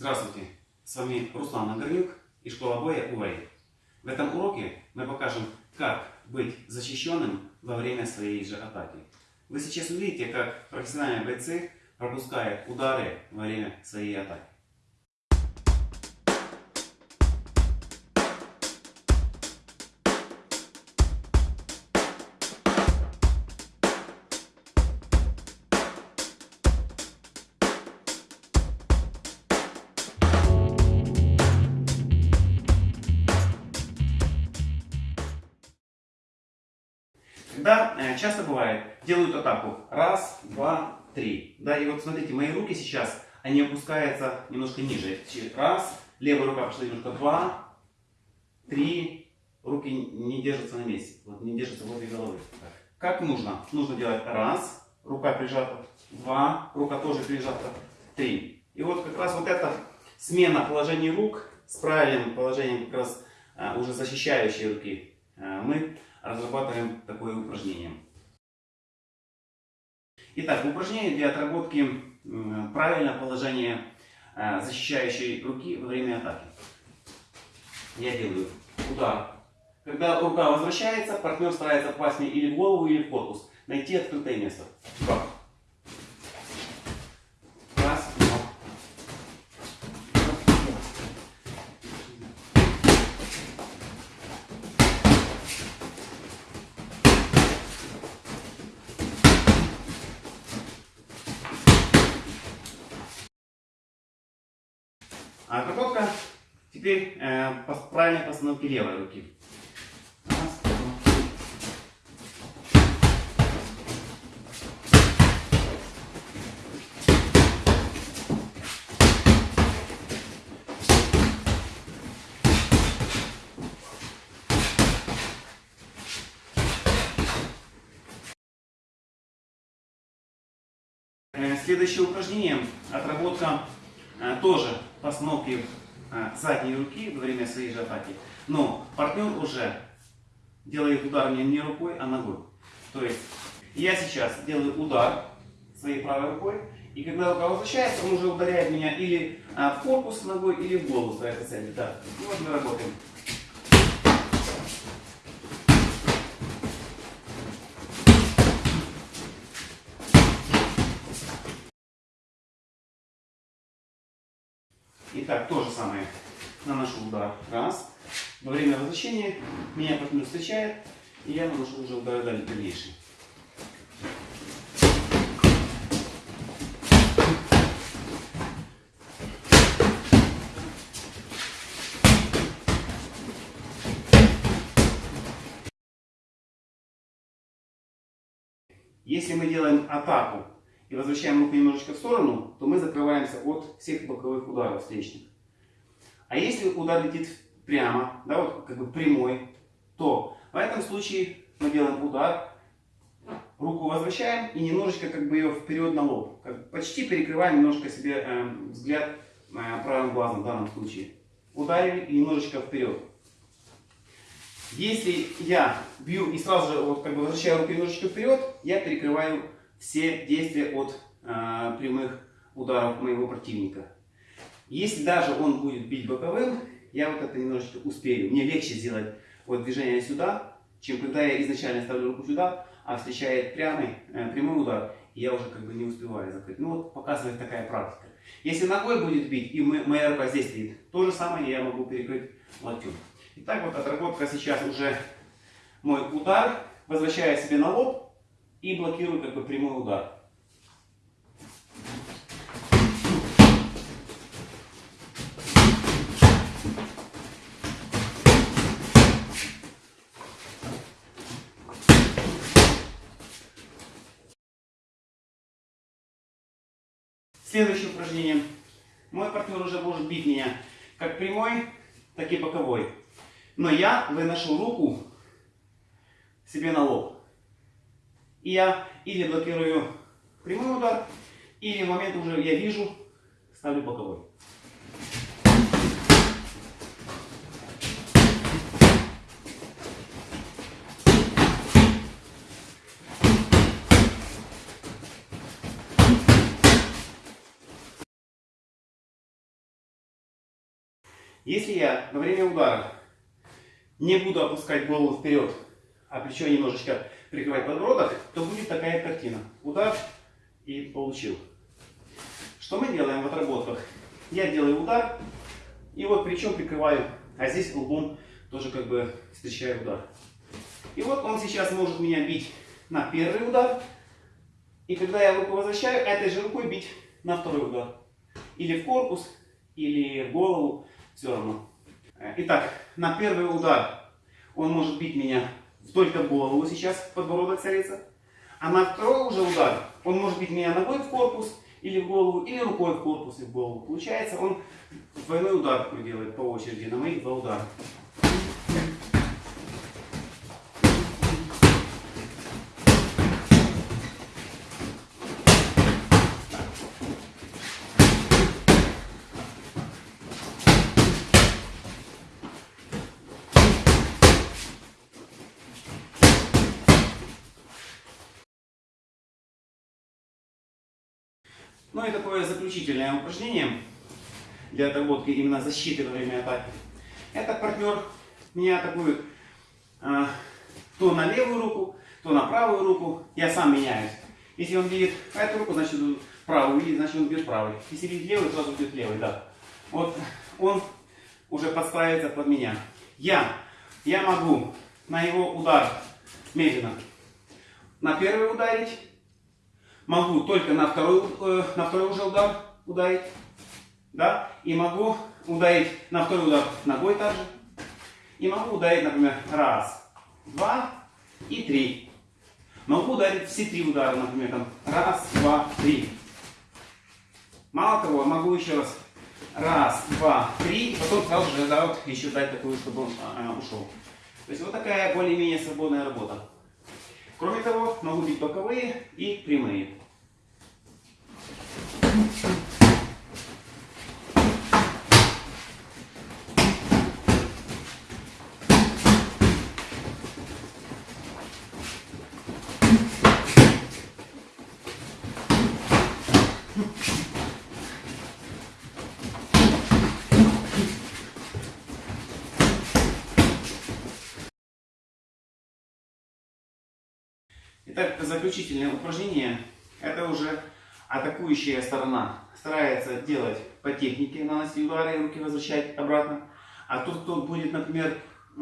Здравствуйте, с вами Руслан Нагорнюк и школа боя УАИ. В этом уроке мы покажем, как быть защищенным во время своей же атаки. Вы сейчас увидите, как профессиональные бойцы пропускают удары во время своей атаки. Когда э, часто бывает, делают атаку. Раз, два, три. Да, и вот смотрите, мои руки сейчас, они опускаются немножко ниже. Раз, левая рука пошла немножко, два, три. Руки не держатся на месте, вот не держатся возле головы. Как нужно? Нужно делать раз, рука прижата, два, рука тоже прижата, три. И вот как раз вот эта смена положений рук с правильным положением как раз а, уже защищающей руки а, мы разрабатываем такое упражнение. Итак, упражнение для отработки правильного положения э, защищающей руки во время атаки. Я делаю удар. Когда рука возвращается, партнер старается попасть мне или в голову, или в корпус. Найти открытое место. Два. А обработка теперь э, правильной постановке левой руки. Э, следующее упражнение отработка Э, тоже постановки задней руки во время своей же атаки. Но партнер уже делает удар не, не рукой, а ногой. То есть я сейчас делаю удар своей правой рукой, и когда рука возвращается, он уже ударяет меня или э, в корпус ногой, или в голову своей цели. Да. Вот мы работаем. Итак, то же самое. Наношу удар. Раз. Во время возвращения меня партнер встречает, и я наношу уже удар дальнейший. Если мы делаем атаку и возвращаем руку немножечко в сторону, то мы закрываемся от всех боковых ударов встречных. А если удар летит прямо, да, вот как бы прямой, то в этом случае мы делаем удар, руку возвращаем и немножечко как бы ее вперед на лоб. Как почти перекрываем немножко себе э, взгляд э, правым глазом в данном случае. Ударили и немножечко вперед. Если я бью и сразу же вот как бы возвращаю руку немножечко вперед, я перекрываю все действия от э, прямых ударов моего противника. Если даже он будет бить боковым, я вот это немножечко успею. Мне легче сделать вот движение сюда, чем когда я изначально ставлю руку сюда, а встречает прямый, э, прямой удар, и я уже как бы не успеваю закрыть. Ну вот показывает такая практика. Если ногой будет бить, и моя рука здесь стоит, то же самое я могу перекрыть локтем. Итак, вот отработка сейчас уже мой удар, возвращая себе на лоб, и блокирую как бы прямой удар. Следующее упражнение. Мой партнер уже может бить меня как прямой, так и боковой. Но я выношу руку себе на лоб. И я или блокирую прямой удар, или в момент уже я вижу, ставлю боковой. Если я во время удара не буду опускать голову вперед, а плечо немножечко прикрывать подбородок, то будет такая картина. Удар и получил. Что мы делаем в отработках? Я делаю удар, и вот плечом прикрываю, а здесь лбом тоже как бы встречаю удар. И вот он сейчас может меня бить на первый удар, и когда я руку возвращаю, этой же рукой бить на второй удар. Или в корпус, или в голову, все равно. Итак, на первый удар он может бить меня только голову сейчас, подбородок целится. А на второй уже удар он может бить меня ногой в корпус, или в голову, или рукой в корпус и в голову. Получается, он двойной удар делает по очереди на моих два удара. Ну и такое заключительное упражнение для отработки именно защиты во время атаки. Это партнер меня атакует э, то на левую руку, то на правую руку. Я сам меняюсь. Если он видит эту руку, значит правую видит, значит он бьет правой. Если видит левую, сразу бьет левой, да. Вот он уже подстраивается под меня. Я, я могу на его удар медленно на первый ударить, могу только на второй, э, на второй уже удар ударить. Да? И могу ударить на второй удар ногой также. И могу ударить, например, раз, два и три. Могу ударить все три удара, например, там, раз, два, три. Мало того, могу еще раз раз, два, три, и потом сразу же да, вот, еще дать такую, чтобы он а, ушел. То есть вот такая более-менее свободная работа. Кроме того, могу бить боковые и прямые. Итак, заключительное упражнение. Это уже атакующая сторона старается делать по технике, наносить удары, руки возвращать обратно. А тот, кто будет, например,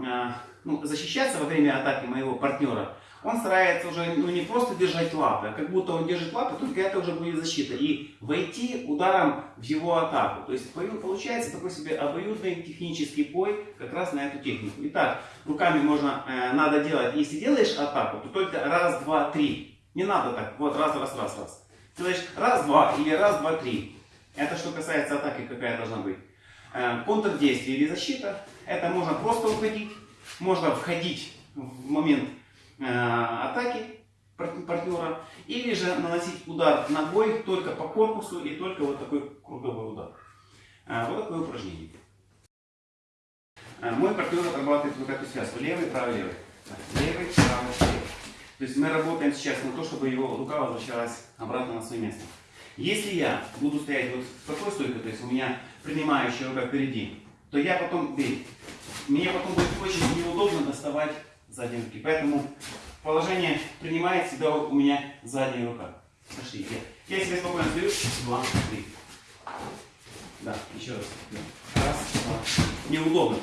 а, ну, защищаться во время атаки моего партнера, он старается уже ну, не просто держать лапы, а как будто он держит лапы, только это уже будет защита. И войти ударом в его атаку. То есть получается такой себе обоюдный технический бой как раз на эту технику. Итак, руками можно, э, надо делать, если делаешь атаку, то только раз, два, три. Не надо так, вот раз, раз, раз, раз. Говоришь раз, два или раз, два, три. Это что касается атаки, какая должна быть. Э, контрдействие или защита. Это можно просто уходить, можно входить в момент атаки партнера, или же наносить удар ногой только по корпусу и только вот такой круговой удар. Э, вот такое упражнение. Мой партнер отрабатывает вот эту связку. Левый, правый, левый. Левый, правый, левый. То есть мы работаем сейчас на то, чтобы его рука возвращалась обратно на свое место. Если я буду стоять вот с такой стойкой, то есть у меня принимающая рука впереди, то я потом, мне потом будет очень неудобно доставать задние руки. Поэтому положение принимает всегда у меня задняя рука. Пошли. Я, я себе спокойно стою. Два, три. Да, еще раз. Раз, два. Неудобно.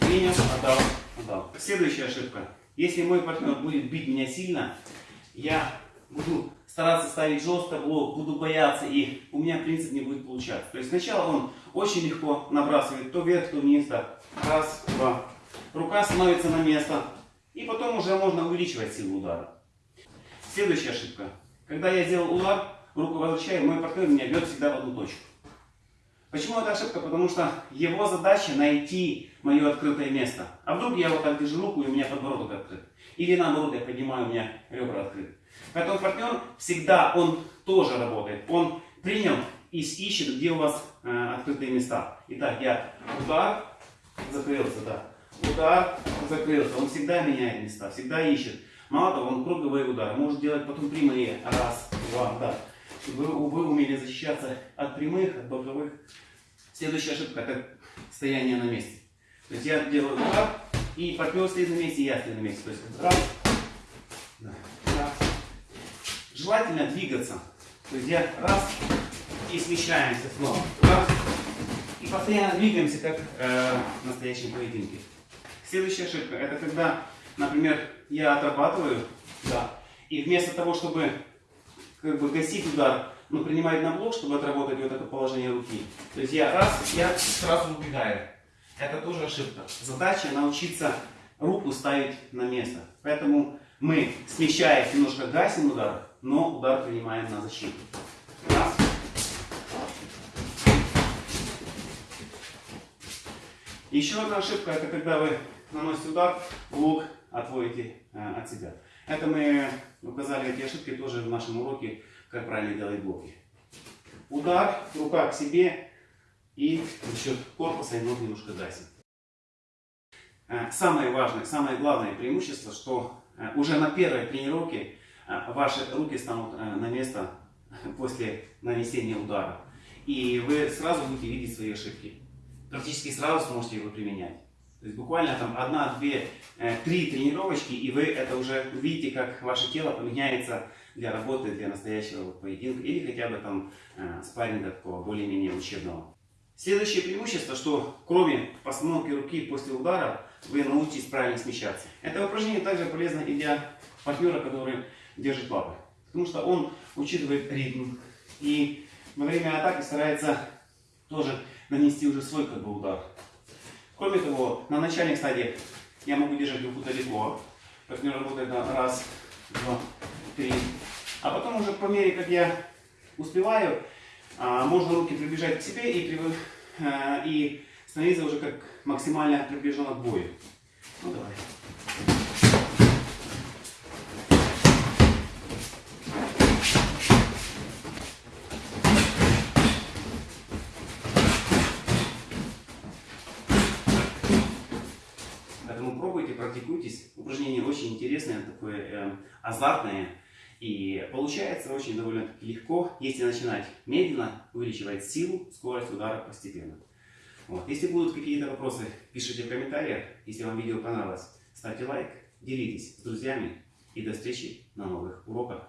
Принял, отдал, отдал. Следующая ошибка. Если мой партнер будет бить меня сильно, я буду стараться ставить жестко блок, буду бояться, и у меня принцип не будет получаться. То есть сначала он очень легко набрасывает то вверх, то вниз. Так. Раз, два. Рука становится на место. И потом уже можно увеличивать силу удара. Следующая ошибка. Когда я сделал удар, руку возвращаю, мой партнер меня бьет всегда в одну точку. Почему это ошибка? Потому что его задача найти мое открытое место. А вдруг я вот так держу руку и у меня подбородок открыт. Или наоборот, я поднимаю, у меня ребра открыты. Поэтому партнер всегда, он тоже работает. Он принял и ищет, где у вас э, открытые места. Итак, я удар, закрылся, да. Удар, закрылся. Он всегда меняет места, всегда ищет. Мало того, он круговые удары. Может делать потом прямые. Раз, два, да чтобы вы умели защищаться от прямых, от боковых. Следующая ошибка – это стояние на месте. То есть я делаю удар, и партнер стоит на месте, и я стою на месте. То есть раз, да, раз. Желательно двигаться. То есть я раз и смещаемся снова. Раз. И постоянно двигаемся, как э, в настоящем поединке. Следующая ошибка, это когда, например, я отрабатываю, да, и вместо того, чтобы как бы гасить удар, ну, принимает на блок, чтобы отработать вот это положение руки. То есть я раз, я сразу убегаю. Это тоже ошибка. Задача научиться руку ставить на место. Поэтому мы, смещаясь, немножко гасим удар, но удар принимаем на защиту. Раз. Еще одна ошибка, это когда вы наносите удар, блок отводите э, от себя. Это мы указали эти ошибки тоже в нашем уроке, как правильно делать блоки. Удар, рука к себе и за счет корпуса и ног немножко гасим. Э, самое важное, самое главное преимущество, что э, уже на первой тренировке э, ваши руки станут на место после нанесения удара. И вы сразу будете видеть свои ошибки. Практически сразу сможете его применять. То есть буквально там одна, две, три тренировочки, и вы это уже увидите, как ваше тело поменяется для работы, для настоящего поединка, или хотя бы там спарринга такого более-менее учебного. Следующее преимущество, что кроме постановки руки после удара, вы научитесь правильно смещаться. Это упражнение также полезно и для партнера, который держит лапы. Потому что он учитывает ритм и во время атаки старается тоже нанести уже свой как бы удар. Кроме того, на начальных стадиях я могу держать руку далеко. Партнер работает на раз, два, три. А потом уже по мере, как я успеваю, а, можно руки приближать к себе и, а, и становиться уже как максимально приближенно к бою. Ну давай. Поэтому практикуйтесь. Упражнение очень интересное, такое э, азартное. И получается очень довольно-таки легко, если начинать медленно, увеличивать силу, скорость удара постепенно. Вот. Если будут какие-то вопросы, пишите в комментариях. Если вам видео понравилось, ставьте лайк, делитесь с друзьями и до встречи на новых уроках.